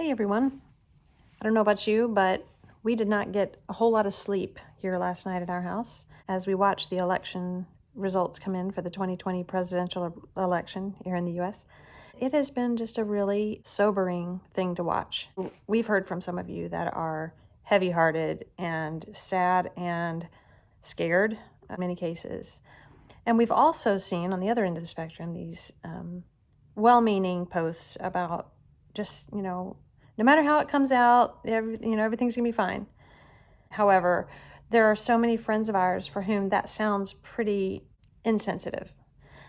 Hey everyone. I don't know about you, but we did not get a whole lot of sleep here last night at our house as we watched the election results come in for the 2020 presidential election here in the US. It has been just a really sobering thing to watch. We've heard from some of you that are heavy hearted and sad and scared in many cases. And we've also seen on the other end of the spectrum these um, well meaning posts about just, you know, no matter how it comes out, every, you know, everything's gonna be fine. However, there are so many friends of ours for whom that sounds pretty insensitive.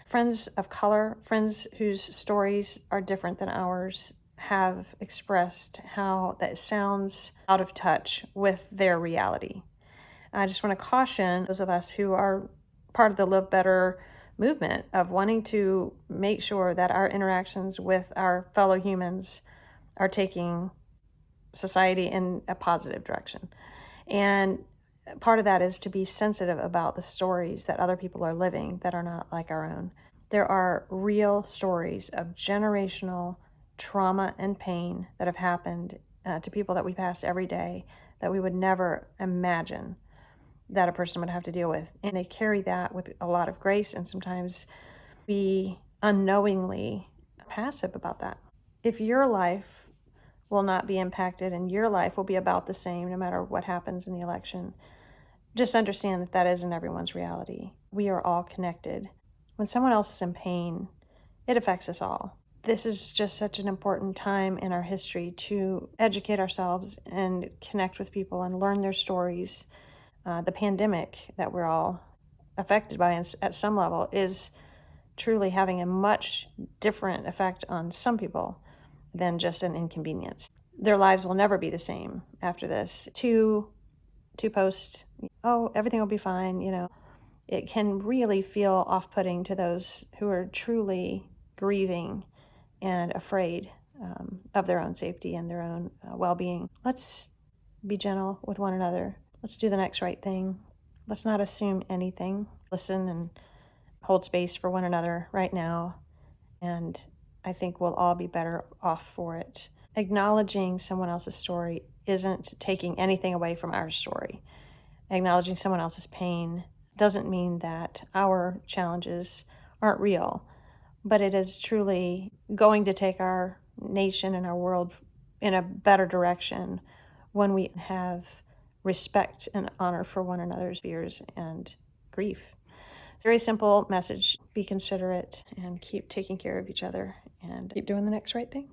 Friends of color, friends whose stories are different than ours, have expressed how that sounds out of touch with their reality. I just want to caution those of us who are part of the Live Better movement of wanting to make sure that our interactions with our fellow humans are taking society in a positive direction. And part of that is to be sensitive about the stories that other people are living that are not like our own. There are real stories of generational trauma and pain that have happened uh, to people that we pass every day that we would never imagine that a person would have to deal with. And they carry that with a lot of grace and sometimes be unknowingly passive about that. If your life will not be impacted and your life will be about the same no matter what happens in the election, just understand that that isn't everyone's reality. We are all connected. When someone else is in pain, it affects us all. This is just such an important time in our history to educate ourselves and connect with people and learn their stories uh, the pandemic that we're all affected by at some level is truly having a much different effect on some people than just an inconvenience. Their lives will never be the same after this. To, to post, oh, everything will be fine, you know, it can really feel off-putting to those who are truly grieving and afraid um, of their own safety and their own uh, well-being. Let's be gentle with one another. Let's do the next right thing. Let's not assume anything. Listen and hold space for one another right now. And I think we'll all be better off for it. Acknowledging someone else's story isn't taking anything away from our story. Acknowledging someone else's pain doesn't mean that our challenges aren't real, but it is truly going to take our nation and our world in a better direction when we have respect and honor for one another's fears and grief. Very simple message. Be considerate and keep taking care of each other and keep doing the next right thing.